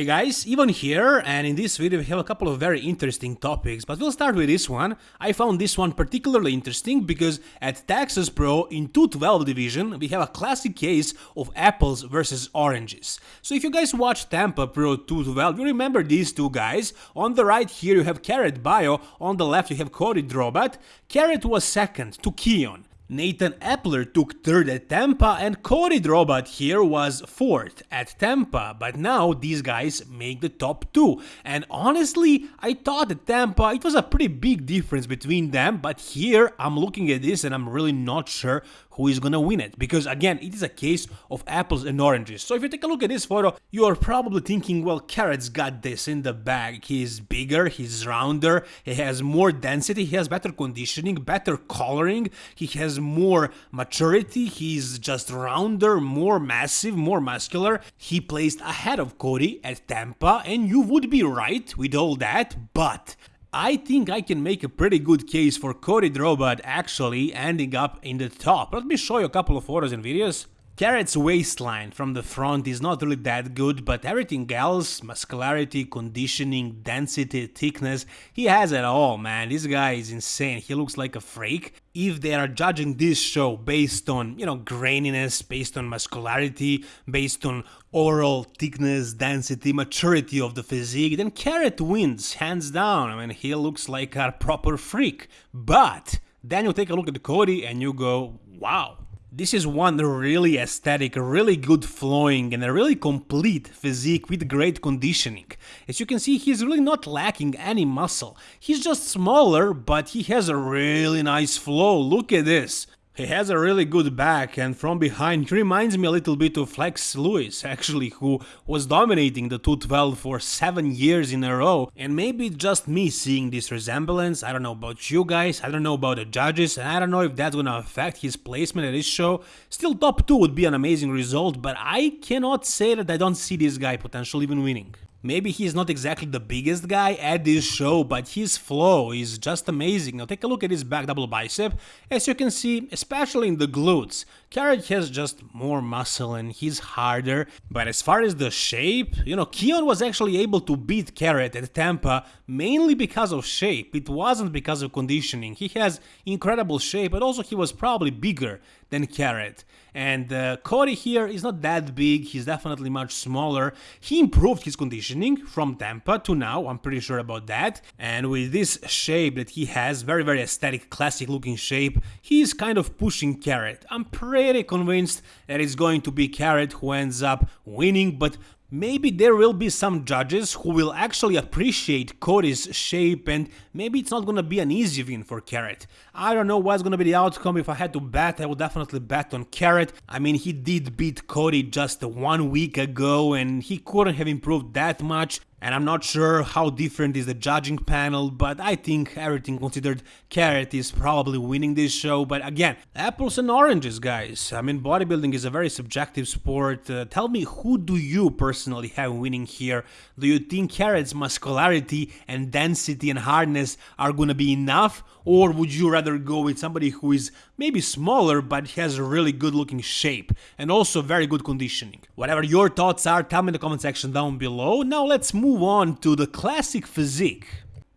Hey guys, Ivan here, and in this video we have a couple of very interesting topics, but we'll start with this one. I found this one particularly interesting because at Texas Pro in 212 division we have a classic case of apples versus oranges. So if you guys watch Tampa Pro 212, you remember these two guys. On the right here you have Kerrith Bajjo, on the left you have Cody Drobat. Kerrith was second to Keone. Nathan Epler took third at Tampa and Cody Drobat here was fourth at Tampa, but now these guys make the top two. And honestly, I thought at Tampa it was a pretty big difference between them, but here I'm looking at this and I'm really not sure who is gonna win it. Because again, it is a case of apples and oranges. So if you take a look at this photo, you are probably thinking, well, Kerrith's got this in the bag. He's bigger, he's rounder, he has more density, he has better conditioning, better coloring, he has more maturity, he's just rounder, more massive, more muscular. He placed ahead of Cody at Tampa, and you would be right with all that, but I think I can make a pretty good case for Cody Drobat actually ending up in the top. Let me show you a couple of photos and videos. Kerrith's waistline from the front is not really that good, but everything else, muscularity, conditioning, density, thickness, he has it all, man. This guy is insane. He looks like a freak. If they are judging this show based on, you know, graininess, based on muscularity, based on overall thickness, density, maturity of the physique, then Kerrith wins, hands down. I mean, he looks like a proper freak. But then you take a look at Cody and you go, wow, this is one really aesthetic, really good flowing and a really complete physique with great conditioning. As you can see, he's really not lacking any muscle. He's just smaller, but he has a really nice flow. Look at this. He has a really good back and from behind he reminds me a little bit of Flex Lewis actually who was dominating the 212 for 7 years in a row and maybe just me seeing this resemblance, I don't know about you guys, I don't know about the judges and I don't know if that's gonna affect his placement at this show. Still top 2 would be an amazing result but I cannot say that I don't see this guy potentially even winning. Maybe he's not exactly the biggest guy at this show, but his flow is just amazing. Now take a look at his back double bicep. As you can see, especially in the glutes, Kerrith has just more muscle and he's harder. But as far as the shape, you know, Keone was actually able to beat Kerrith at Tampa mainly because of shape. It wasn't because of conditioning. He has incredible shape, but also he was probably bigger than Kerrith. And uh, Cody here is not that big, he's definitely much smaller. He improved his conditioning from Tampa to now, I'm pretty sure about that. And with this shape that he has, very very aesthetic, classic looking shape, he's kind of pushing Kerrith. I'm pretty convinced that it's going to be Kerrith who ends up winning, but Maybe there will be some judges who will actually appreciate Cody's shape and maybe it's not gonna be an easy win for Kerrith. I don't know what's gonna be the outcome, if I had to bet I would definitely bet on Kerrith. I mean he did beat Cody just one week ago and he couldn't have improved that much and I'm not sure how different is the judging panel, but I think everything considered Kerrith is probably winning this show, but again, apples and oranges guys, I mean bodybuilding is a very subjective sport, uh, tell me who do you personally have winning here, do you think Kerrith's muscularity and density and hardness are gonna be enough, or would you rather go with somebody who is maybe smaller but has a really good looking shape and also very good conditioning? Whatever your thoughts are, tell me in the comment section down below, now let's move move on to the classic physique.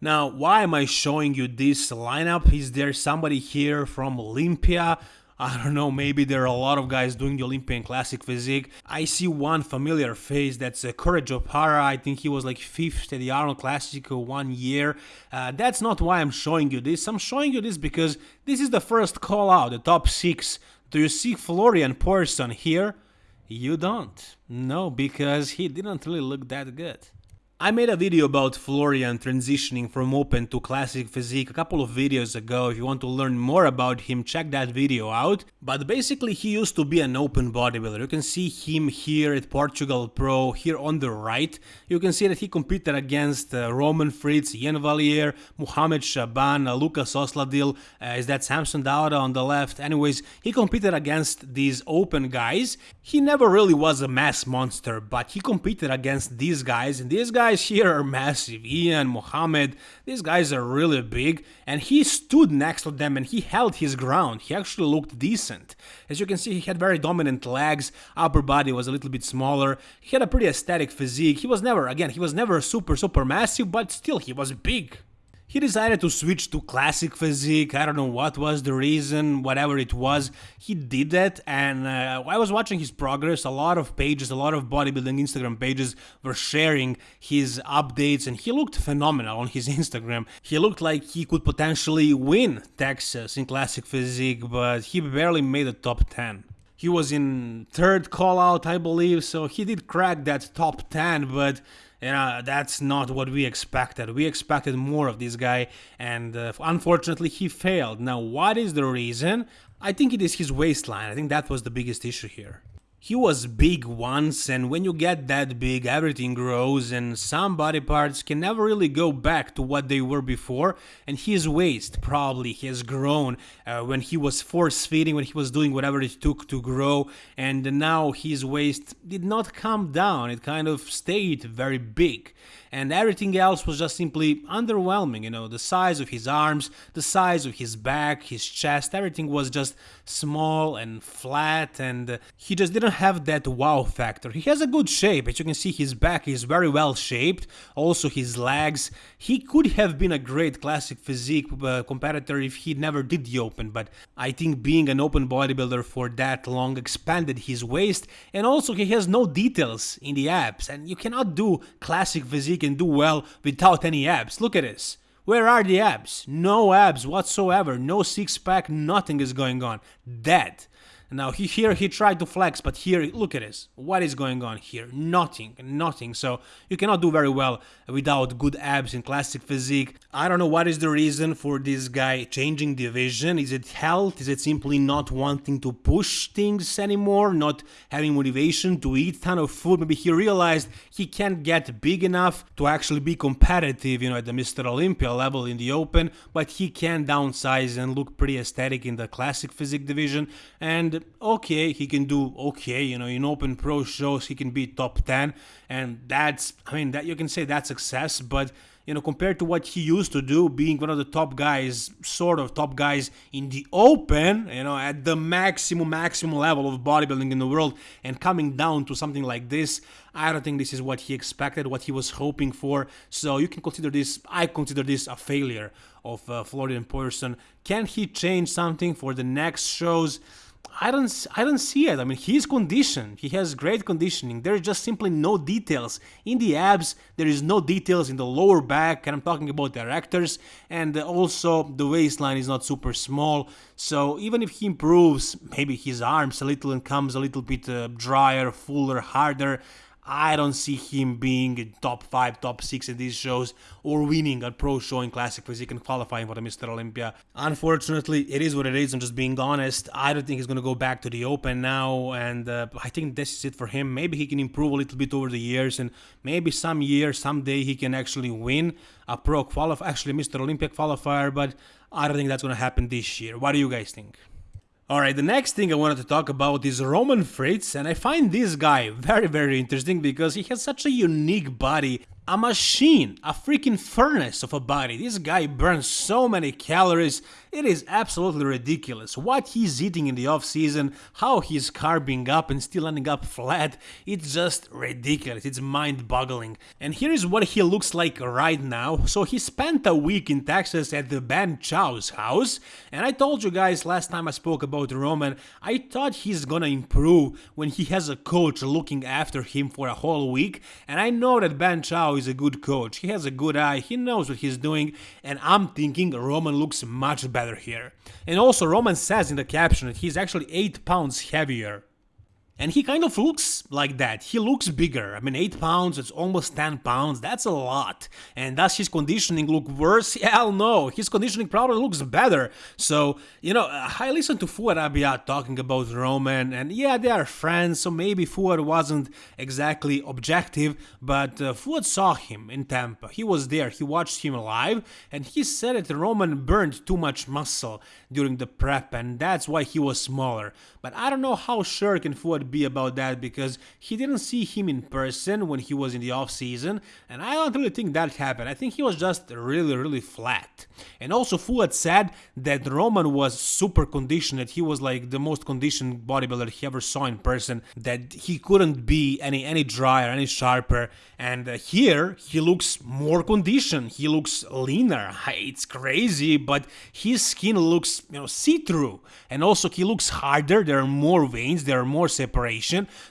Now, why am I showing you this lineup? Is there somebody here from Olympia? I don't know, maybe there are a lot of guys doing the Olympian Classic physique. I see one familiar face, that's uh, Courage Opara. I think he was like 5th at the Arnold Classic one year. Uh, that's not why I'm showing you this. I'm showing you this because this is the first call out, the top 6. Do you see Florian Poisson here? You don't. No, because he didn't really look that good. I made a video about Florian transitioning from open to classic physique a couple of videos ago, if you want to learn more about him check that video out. But basically he used to be an open bodybuilder, you can see him here at Portugal Pro, here on the right. You can see that he competed against uh, Roman Fritz, Iain Valliere, Muhammad Shaban, uh, Lucas Osladil, uh, is that Samson Dauda on the left. Anyways, he competed against these open guys. He never really was a mass monster, but he competed against these guys and these guys guys here are massive. Ian, Mohammed, these guys are really big, and he stood next to them and he held his ground. He actually looked decent. As you can see, he had very dominant legs, upper body was a little bit smaller, he had a pretty aesthetic physique. He was never, again, he was never super, super massive, but still, he was big. He decided to switch to classic physique. I don't know what was the reason, whatever it was. He did that, and uh, I was watching his progress. A lot of pages, a lot of bodybuilding Instagram pages were sharing his updates, and he looked phenomenal on his Instagram. He looked like he could potentially win Texas in classic physique, but he barely made the top 10 he was in third call out, I believe, so he did crack that top 10, but you know, that's not what we expected. We expected more of this guy, and uh, unfortunately, he failed. Now, what is the reason? I think it is his waistline. I think that was the biggest issue here. He was big once, and when you get that big, everything grows, and some body parts can never really go back to what they were before. And his waist probably has grown uh, when he was force feeding, when he was doing whatever it took to grow, and now his waist did not come down, it kind of stayed very big and everything else was just simply underwhelming. You know, the size of his arms, the size of his back, his chest, everything was just small and flat, and he just didn't have that wow factor. He has a good shape, as you can see, his back is very well shaped, also his legs. He could have been a great classic physique uh, competitor if he never did the open, but I think being an open bodybuilder for that long expanded his waist, and also he has no details in the abs, and you cannot do classic physique and do well without any abs. Look at this. Where are the abs? No abs whatsoever. No six pack. Nothing is going on. Dead. Now he, here he tried to flex, but here look at this. What is going on here? Nothing, nothing. So you cannot do very well without good abs in classic physique. I don't know what is the reason for this guy changing division. Is it health? Is it simply not wanting to push things anymore? Not having motivation to eat ton of food? Maybe he realized he can't get big enough to actually be competitive, you know, at the Mr. Olympia level in the open, but he can downsize and look pretty aesthetic in the classic physique division. And okay, he can do okay, you know, in open pro shows he can be top 10 and that's I mean that you can say that's success, but you know, compared to what he used to do, being one of the top guys, sort of top guys in the open, you know, at the maximum, maximum level of bodybuilding in the world, and coming down to something like this, I don't think this is what he expected, what he was hoping for. So you can consider this, I consider this a failure of uh, Florian Pedersen. Can he change something for the next shows? I don't I don't see it. I mean, he's conditioned. He has great conditioning. There is just simply no details in the abs. There is no details in the lower back, and I'm talking about the erectors. And also, the waistline is not super small. So even if he improves, maybe his arms a little and comes a little bit uh, drier, fuller, harder. I don't see him being in top 5, top 6 in these shows or winning a pro show in Classic Physique and qualifying for the Mr. Olympia. Unfortunately, it is what it is. I'm just being honest. I don't think he's going to go back to the Open now, and uh, I think this is it for him. Maybe he can improve a little bit over the years, and maybe some year, someday, he can actually win a pro qualifier, actually Mr. Olympia qualifier, but I don't think that's going to happen this year. What do you guys think? Alright, the next thing I wanted to talk about is Roman Fritz, and I find this guy very, very interesting because he has such a unique body a machine, a freaking furnace of a body. This guy burns so many calories, it is absolutely ridiculous. What he's eating in the off season, how he's carving up and still ending up flat, it's just ridiculous, it's mind boggling. And here is what he looks like right now. So he spent a week in Texas at the Ben Chow's house, and I told you guys last time I spoke about Roman, I thought he's gonna improve when he has a coach looking after him for a whole week, and I know that Ben Chow is a good coach. He has a good eye, he knows what he's doing, and I'm thinking Roman looks much better here. And also, Roman says in the caption that he's actually 8 pounds heavier and he kind of looks like that. He looks bigger. I mean, 8 pounds, it's almost 10 pounds. That's a lot. And does his conditioning look worse? Hell no. His conditioning probably looks better. So, you know, I listened to Fouad Abiad talking about Roman, and yeah, they are friends, so maybe Fouad wasn't exactly objective, but uh, Fouad saw him in Tampa. He was there, he watched him live, and he said that Roman burned too much muscle during the prep, and that's why he was smaller. But I don't know how sure can Fouad would be about that because he didn't see him in person when he was in the off season, and I don't really think that happened. I think he was just really, really flat. And also, Fouad said that Roman was super conditioned, that he was like the most conditioned bodybuilder he ever saw in person, that he couldn't be any any drier, any sharper. And uh, here he looks more conditioned. He looks leaner. It's crazy, but his skin looks you know see-through, and also he looks harder. There are more veins, there are more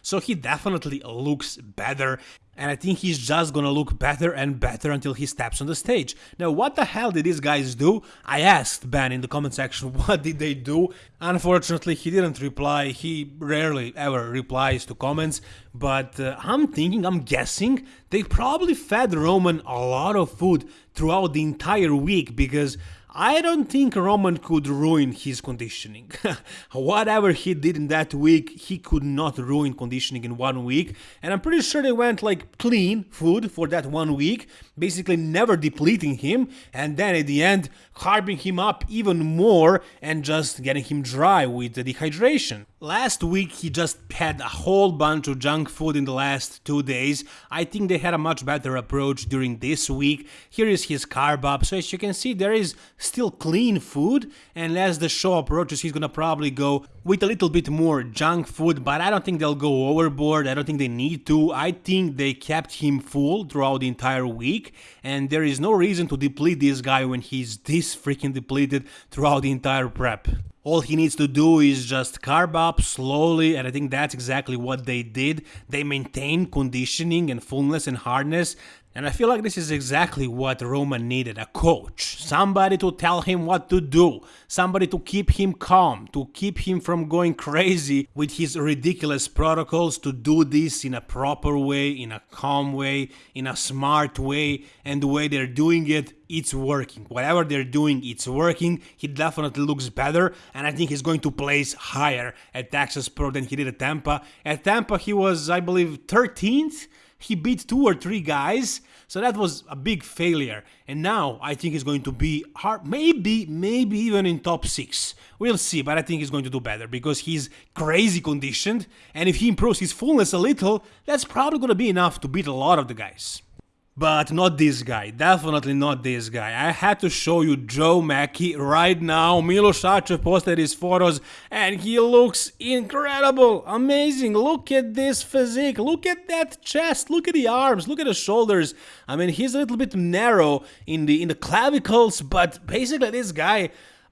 so he definitely looks better and I think he's just gonna look better and better until he steps on the stage. Now, what the hell did these guys do? I asked Ben in the comment section what did they do. Unfortunately, he didn't reply. He rarely ever replies to comments, but uh, I'm thinking, I'm guessing, they probably fed Roman a lot of food throughout the entire week because I don't think Roman could ruin his conditioning. Whatever he did in that week, he could not ruin conditioning in one week. And I'm pretty sure they went like clean food for that one week, basically never depleting him, and then at the end, harping him up even more and just getting him dry with the dehydration. Last week he just had a whole bunch of junk food in the last two days. I think they had a much better approach during this week. Here is his carb up, so as you can see there is still clean food and as the show approaches he's gonna probably go with a little bit more junk food, but I don't think they'll go overboard. I don't think they need to. I think they kept him full throughout the entire week, and there is no reason to deplete this guy when he's this freaking depleted throughout the entire prep. All he needs to do is just carb up slowly, and I think that's exactly what they did. They maintained conditioning and fullness and hardness. And I feel like this is exactly what Roman needed a coach. Somebody to tell him what to do. Somebody to keep him calm, to keep him from going crazy with his ridiculous protocols, to do this in a proper way, in a calm way, in a smart way. And the way they're doing it, it's working. Whatever they're doing, it's working. He definitely looks better. And I think he's going to place higher at Texas Pro than he did at Tampa. At Tampa, he was, I believe, 13th he beat two or three guys, so that was a big failure. And now I think he's going to be hard, maybe, maybe even in top six. We'll see, but I think he's going to do better because he's crazy conditioned, and if he improves his fullness a little, that's probably going to be enough to beat a lot of the guys. But not this guy, definitely not this guy. I had to show you Joe Mackey right now. Milos Sarcev posted his photos and he looks incredible, amazing. Look at this physique, look at that chest, look at the arms, look at the shoulders. I mean, he's a little bit narrow in the in the clavicles, but basically this guy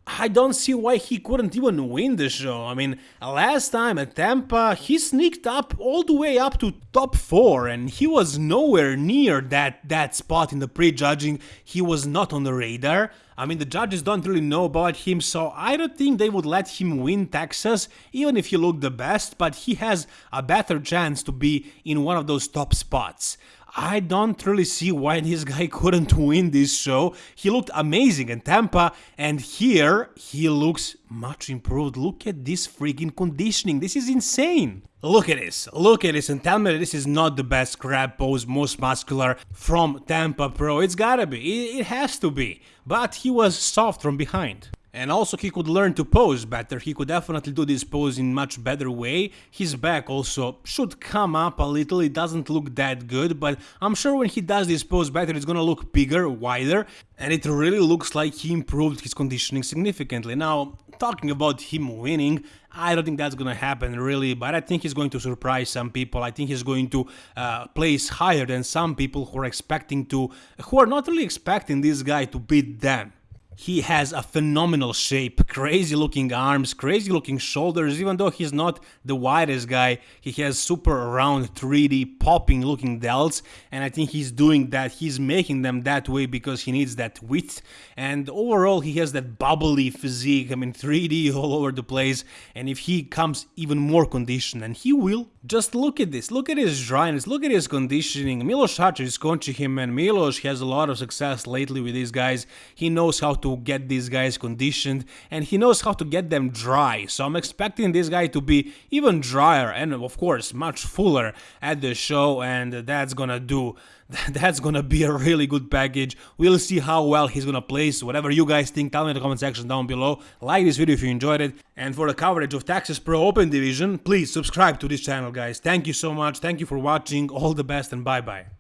I don't see why he couldn't even win the show. I mean, last time at Tampa, he sneaked up all the way up to top 4 and he was nowhere near that, that spot in the pre-judging. He was not on the radar. I mean, the judges don't really know about him, so I don't think they would let him win Texas, even if he looked the best, but he has a better chance to be in one of those top spots. I don't really see why this guy couldn't win this show. He looked amazing in Tampa, and here he looks much improved. Look at this freaking conditioning. This is insane. Look at this. Look at this and tell me this is not the best crab pose, most muscular from Tampa Pro. It's gotta be. It, it has to be. But he was soft from behind. And also he could learn to pose better, he could definitely do this pose in much better way. His back also should come up a little, it doesn't look that good, but I'm sure when he does this pose better it's gonna look bigger, wider, and it really looks like he improved his conditioning significantly. Now, talking about him winning, I don't think that's gonna happen really, but I think he's going to surprise some people. I think he's going to uh, place higher than some people who are expecting to, who are not really expecting this guy to beat them. He has a phenomenal shape, crazy looking arms, crazy looking shoulders, even though he's not the widest guy, he has super round 3D popping looking delts and I think he's doing that, he's making them that way because he needs that width and overall he has that bubbly physique, I mean 3D all over the place and if he comes even more conditioned and he will, just look at this, look at his dryness, look at his conditioning, Milos Sarcev is coaching him and Milos has a lot of success lately with these guys, he knows how to get these guys conditioned and he knows how to get them dry. So I'm expecting this guy to be even drier and of course much fuller at the show and that's gonna do that's gonna be a really good package. We'll see how well he's gonna place. Whatever you guys think, tell me in the comment section down below. Like this video if you enjoyed it. And for the coverage of Texas Pro Open Division, please subscribe to this channel, guys. Thank you so much. Thank you for watching. All the best and bye bye.